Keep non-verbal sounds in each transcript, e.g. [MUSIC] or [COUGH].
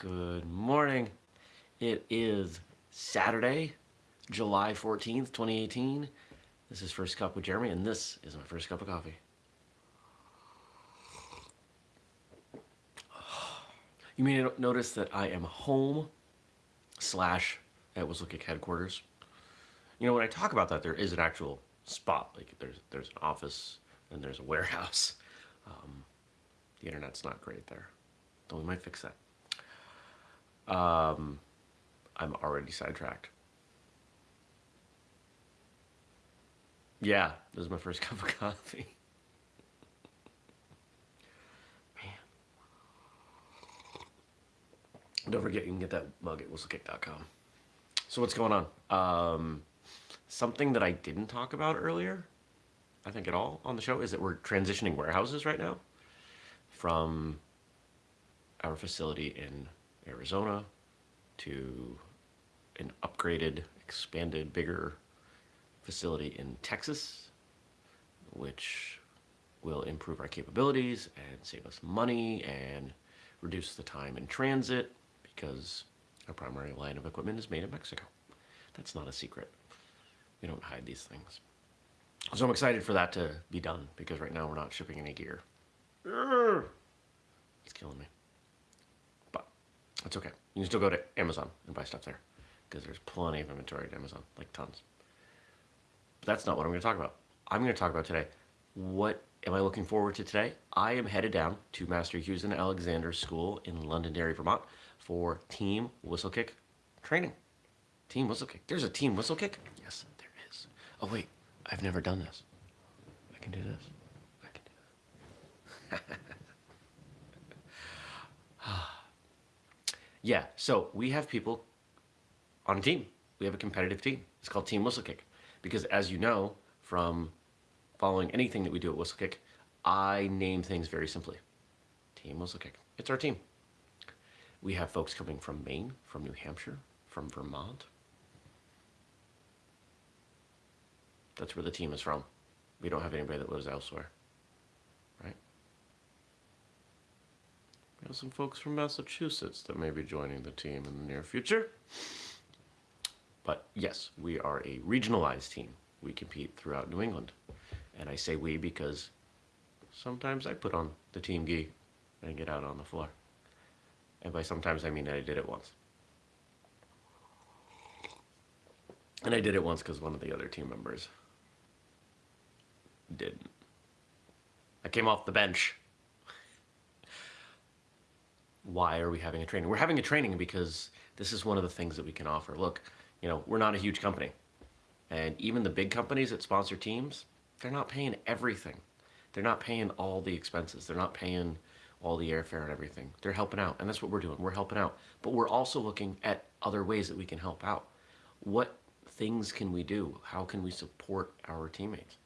Good morning. It is Saturday, July 14th, 2018. This is First Cup with Jeremy, and this is my first cup of coffee. [SIGHS] You may notice that I am home slash at Whistlekick headquarters. You know, when I talk about that, there is an actual spot. Like there's there's an office and there's a warehouse. Um, the internet's not great there, though we might fix that. Um, I'm already sidetracked. Yeah, this is my first [LAUGHS] cup of coffee. Man. Don't forget you can get that mug at whistlekick.com. So what's going on? Um, something that I didn't talk about earlier, I think at all on the show, is that we're transitioning warehouses right now from our facility in Arizona to an upgraded, expanded, bigger facility in Texas, which will improve our capabilities and save us money and reduce the time in transit because our primary line of equipment is made in Mexico. That's not a secret. We don't hide these things. So I'm excited for that to be done because right now we're not shipping any gear. It's killing me. That's okay. You can still go to Amazon and buy stuff there because there's plenty of inventory at Amazon, like tons. But that's not what I'm going to talk about. I'm going to talk about today. What am I looking forward to today? I am headed down to Master Hughes and Alexander School in Londonderry, Vermont for Team Whistlekick training. Team Whistlekick. There's a Team Whistlekick? Yes, there is. Oh, wait. I've never done this. I can do this. I can do this. [LAUGHS] Yeah, so we have people on a team. We have a competitive team. It's called Team Whistlekick. Because as you know from following anything that we do at Whistlekick, I name things very simply. Team Whistlekick. It's our team. We have folks coming from Maine, from New Hampshire, from Vermont. That's where the team is from. We don't have anybody that lives elsewhere. Have some folks from Massachusetts that may be joining the team in the near future. But yes, we are a regionalized team. We compete throughout New England. And I say we because sometimes I put on the team gi and get out on the floor. And by sometimes I mean I did it once. And I did it once because one of the other team members didn't. I came off the bench why are we having a training? We're having a training because this is one of the things that we can offer. Look, you know, we're not a huge company. And even the big companies that sponsor teams, they're not paying everything. They're not paying all the expenses. They're not paying all the airfare and everything. They're helping out, and that's what we're doing. We're helping out. But we're also looking at other ways that we can help out. What things can we do? How can we support our teammates?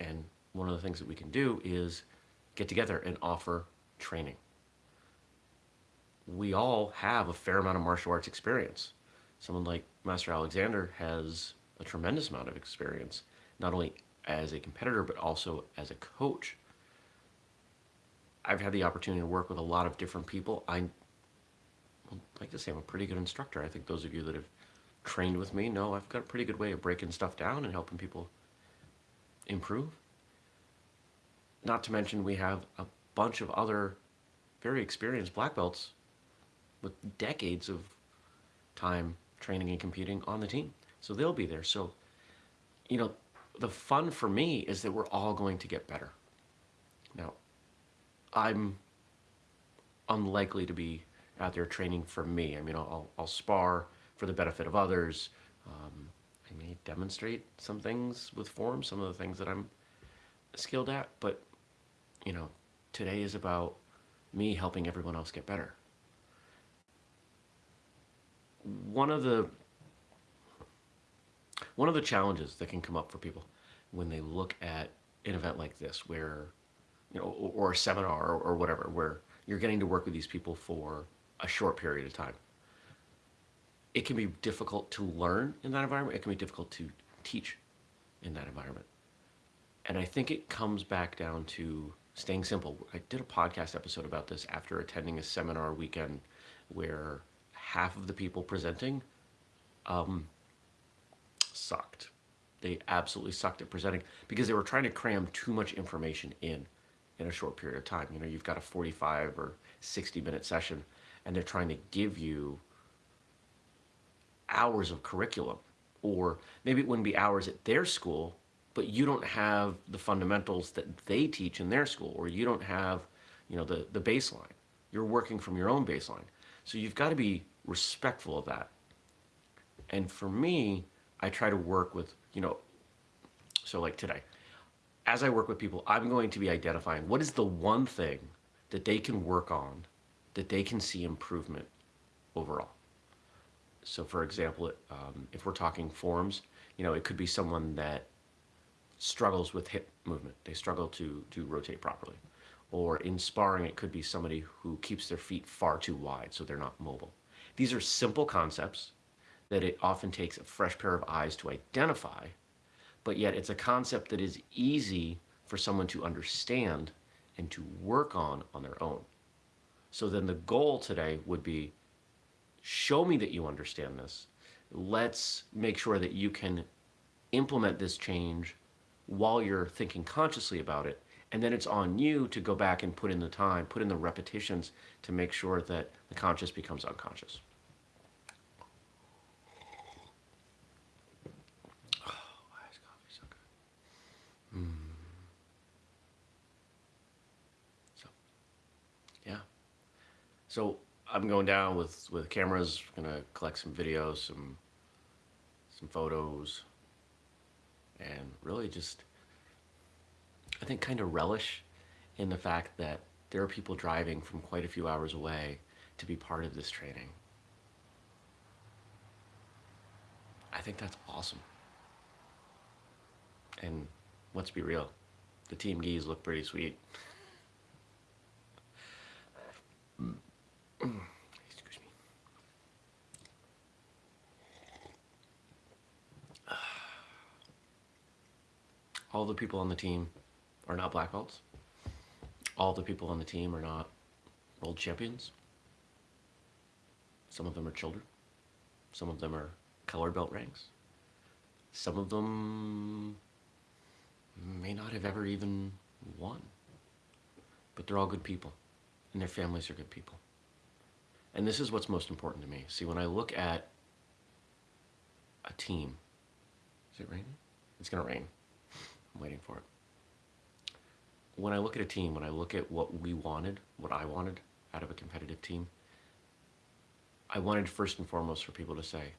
And one of the things that we can do is get together and offer training we all have a fair amount of martial arts experience. Someone like Master Alexander has a tremendous amount of experience, not only as a competitor, but also as a coach. I've had the opportunity to work with a lot of different people. I like to say I'm a pretty good instructor. I think those of you that have trained with me know I've got a pretty good way of breaking stuff down and helping people improve. Not to mention we have a bunch of other very experienced black belts with decades of time training and competing on the team. So they'll be there. So, you know, the fun for me is that we're all going to get better. Now, I'm unlikely to be out there training for me. I mean, I'll, I'll spar for the benefit of others. Um, I may demonstrate some things with form, some of the things that I'm skilled at, but, you know, today is about me helping everyone else get better one of the one of the challenges that can come up for people when they look at an event like this where you know or, a seminar or whatever where you're getting to work with these people for a short period of time it can be difficult to learn in that environment it can be difficult to teach in that environment and i think it comes back down to staying simple. I did a podcast episode about this after attending a seminar weekend where half of the people presenting um, sucked. They absolutely sucked at presenting because they were trying to cram too much information in in a short period of time. You know, you've got a 45 or 60 minute session and they're trying to give you hours of curriculum or maybe it wouldn't be hours at their school but you don't have the fundamentals that they teach in their school or you don't have you know the the baseline you're working from your own baseline so you've got to be respectful of that and for me i try to work with you know so like today as i work with people i'm going to be identifying what is the one thing that they can work on that they can see improvement overall so for example um, if we're talking forms you know it could be someone that struggles with hip movement. They struggle to, to rotate properly. Or in sparring, it could be somebody who keeps their feet far too wide so they're not mobile. These are simple concepts that it often takes a fresh pair of eyes to identify, but yet it's a concept that is easy for someone to understand and to work on on their own. So then the goal today would be show me that you understand this. Let's make sure that you can implement this change while you're thinking consciously about it. And then it's on you to go back and put in the time, put in the repetitions to make sure that the conscious becomes unconscious. Iced coffee, so good. So, yeah. So I'm going down with with cameras. Gonna collect some videos, some some photos, and really just, I think, kind of relish in the fact that there are people driving from quite a few hours away to be part of this training. I think that's awesome. And let's be real, the team gis look pretty sweet. [CLEARS THROAT] Excuse me. [SIGHS] All the people on the team are not black belts. All the people on the team are not world champions. Some of them are children. Some of them are color belt ranks. Some of them may not have ever even won. But they're all good people, and their families are good people. And this is what's most important to me. See, when I look at a team, is it raining? It's gonna rain. I'm waiting for it. When I look at a team, when I look at what we wanted, what I wanted out of a competitive team, I wanted first and foremost for people to say,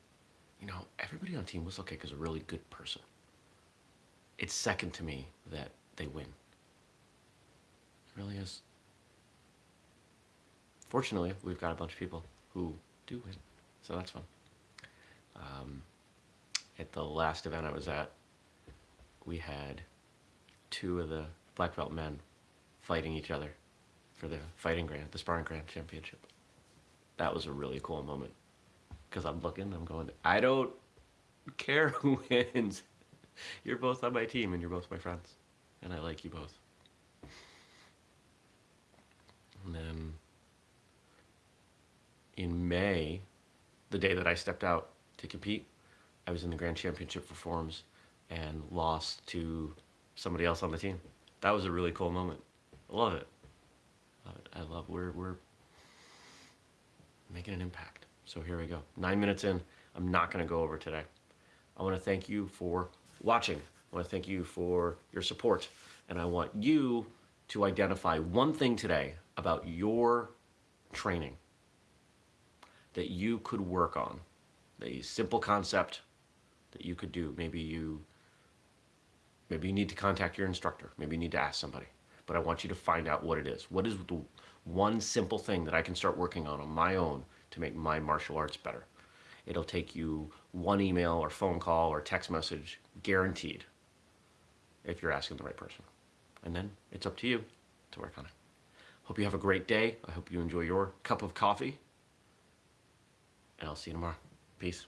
you know, everybody on Team Whistlekick is a really good person. It's second to me that they win. It really is. Fortunately, we've got a bunch of people who do win, so that's fun. Um, at the last event I was at, we had two of the black belt men fighting each other for the fighting grand, the sparring grand championship. That was a really cool moment because I'm looking, I'm going, I don't care who [LAUGHS] wins. You're both on my team and you're both my friends, and I like you both. And then in May, the day that I stepped out to compete, I was in the Grand Championship for Forms and lost to somebody else on the team. That was a really cool moment. I love it. I Love it. I love we're we're making an impact. So here we go. Nine minutes in. I'm not going to go over today. I want to thank you for watching. I want to thank you for your support. And I want you to identify one thing today about your training that you could work on. A simple concept that you could do. Maybe you Maybe you need to contact your instructor. Maybe you need to ask somebody. But I want you to find out what it is. What is the one simple thing that I can start working on on my own to make my martial arts better? It'll take you one email or phone call or text message, guaranteed, if you're asking the right person. And then it's up to you to work on it. Hope you have a great day. I hope you enjoy your cup of coffee. And I'll see you tomorrow. Peace.